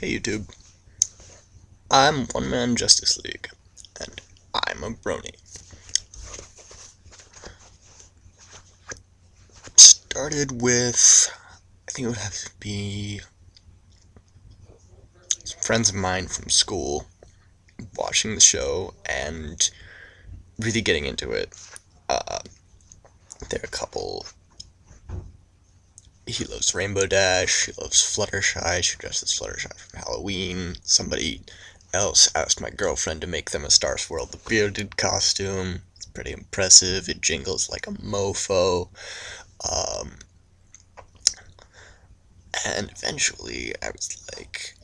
Hey YouTube. I'm One Man Justice League, and I'm a brony. Started with, I think it would have to be some friends of mine from school watching the show and really getting into it. Uh, there are a couple he loves Rainbow Dash, he loves Fluttershy, she dresses Fluttershy from Halloween. Somebody else asked my girlfriend to make them a Star Swirl the Bearded costume. It's pretty impressive, it jingles like a mofo. Um, and eventually I was like,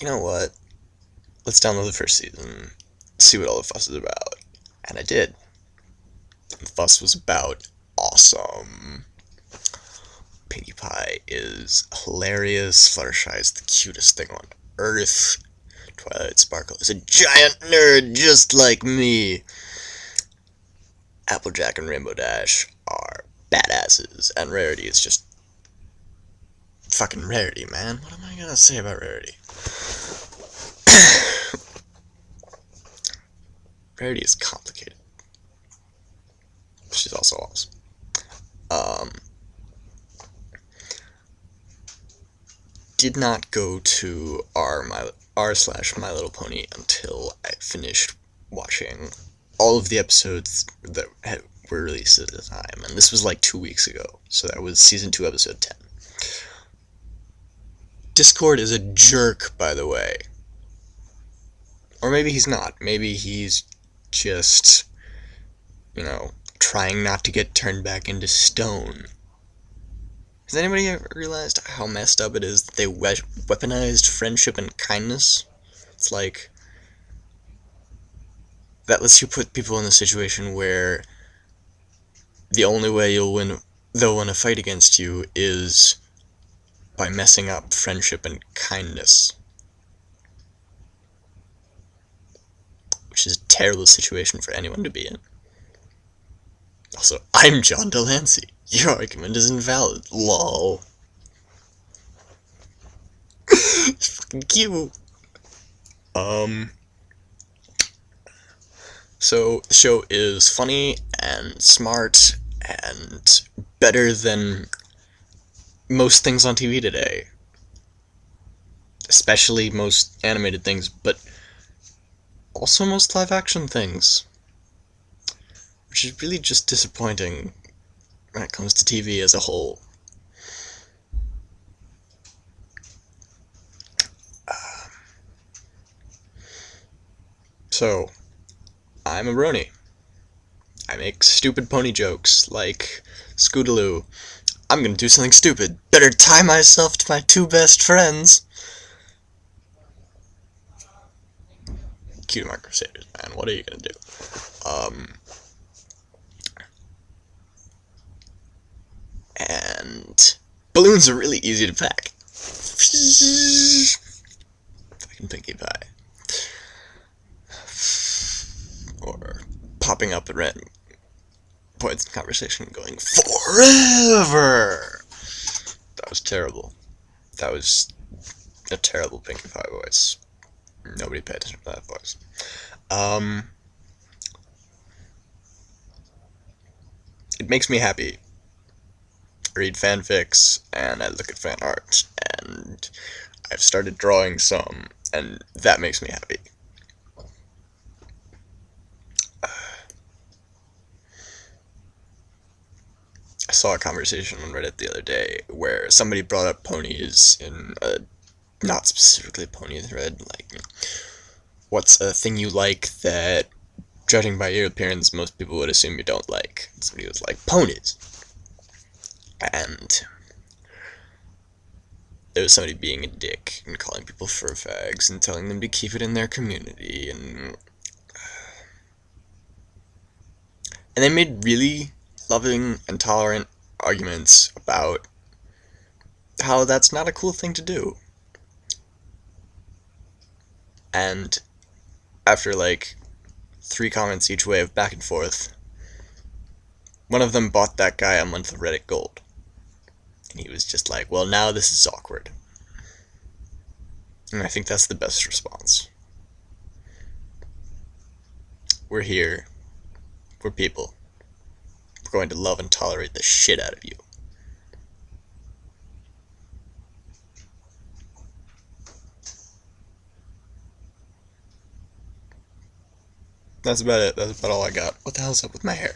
you know what? Let's download the first season, see what all the fuss is about. And I did. The fuss was about awesome. Pinkie Pie is hilarious. Fluttershy is the cutest thing on earth. Twilight Sparkle is a giant nerd just like me. Applejack and Rainbow Dash are badasses, and Rarity is just fucking Rarity, man. What am I gonna say about Rarity? Rarity is complicated. She's also awesome. Um, did not go to r my r slash My Little Pony until I finished watching all of the episodes that had, were released at the time, and this was like two weeks ago. So that was season two, episode ten. Discord is a jerk, by the way. Or maybe he's not. Maybe he's just, you know, trying not to get turned back into stone. Has anybody ever realized how messed up it is that they we weaponized friendship and kindness? It's like that lets you put people in a situation where the only way you'll win they'll win a fight against you is by messing up friendship and kindness. Which is a terrible situation for anyone to be in. Also, I'm John de Lancie. Your argument is invalid. Lol. fucking cute. Um. So, the show is funny and smart and better than most things on TV today. Especially most animated things, but also most live action things which is really just disappointing when it comes to TV as a whole. So, I'm a brony. I make stupid pony jokes, like, Scootaloo, I'm gonna do something stupid. Better tie myself to my two best friends. Cue my Crusaders, man. What are you gonna do? Um, and balloons are really easy to pack. Fucking Pinkie Pie. Or popping up at random points in conversation going, FOREVER! That was terrible. That was a terrible Pinkie Pie voice. Nobody paid attention to that voice. Um, it makes me happy read fanfics and I look at fan art and I've started drawing some and that makes me happy. I saw a conversation on Reddit the other day where somebody brought up ponies in a not specifically pony thread, like what's a thing you like that judging by your appearance most people would assume you don't like. somebody was like, ponies and there was somebody being a dick and calling people fur fags and telling them to keep it in their community and and they made really loving and tolerant arguments about how that's not a cool thing to do. And after like three comments each way of back and forth, one of them bought that guy a month of Reddit Gold. And he was just like, well, now this is awkward. And I think that's the best response. We're here. We're people. We're going to love and tolerate the shit out of you. That's about it. That's about all I got. What the hell's up with my hair?